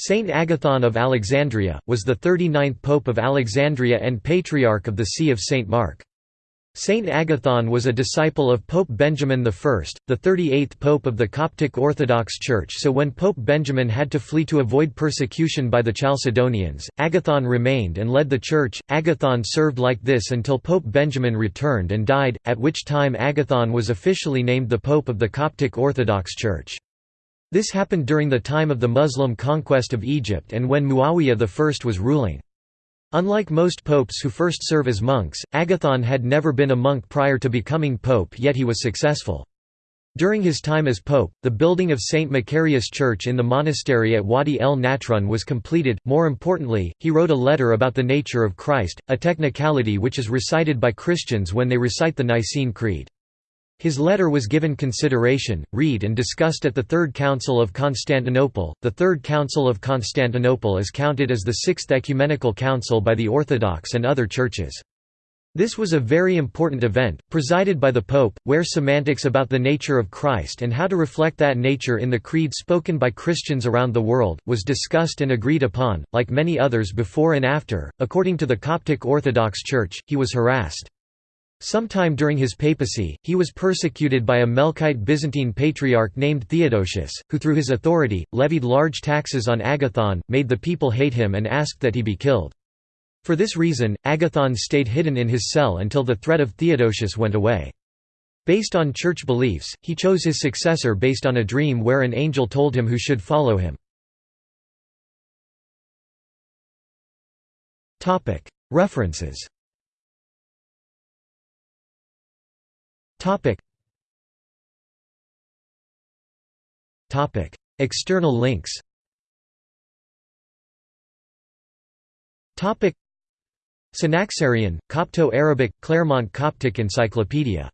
Saint Agathon of Alexandria, was the 39th Pope of Alexandria and Patriarch of the See of St. Mark. Saint Agathon was a disciple of Pope Benjamin I, the 38th Pope of the Coptic Orthodox Church so when Pope Benjamin had to flee to avoid persecution by the Chalcedonians, Agathon remained and led the Church. Agathon served like this until Pope Benjamin returned and died, at which time Agathon was officially named the Pope of the Coptic Orthodox Church. This happened during the time of the Muslim conquest of Egypt and when Muawiyah I was ruling. Unlike most popes who first serve as monks, Agathon had never been a monk prior to becoming pope yet he was successful. During his time as pope, the building of St. Macarius Church in the monastery at Wadi el Natrun was completed. More importantly, he wrote a letter about the nature of Christ, a technicality which is recited by Christians when they recite the Nicene Creed. His letter was given consideration, read and discussed at the Third Council of Constantinople. The Third Council of Constantinople is counted as the sixth ecumenical council by the Orthodox and other churches. This was a very important event, presided by the Pope, where semantics about the nature of Christ and how to reflect that nature in the creed spoken by Christians around the world, was discussed and agreed upon. Like many others before and after, according to the Coptic Orthodox Church, he was harassed. Sometime during his papacy, he was persecuted by a Melkite Byzantine patriarch named Theodosius, who through his authority, levied large taxes on Agathon, made the people hate him and asked that he be killed. For this reason, Agathon stayed hidden in his cell until the threat of Theodosius went away. Based on church beliefs, he chose his successor based on a dream where an angel told him who should follow him. References Topic. Topic. External links Topic. Synaxarion, Copto-Arabic, Claremont Coptic Encyclopedia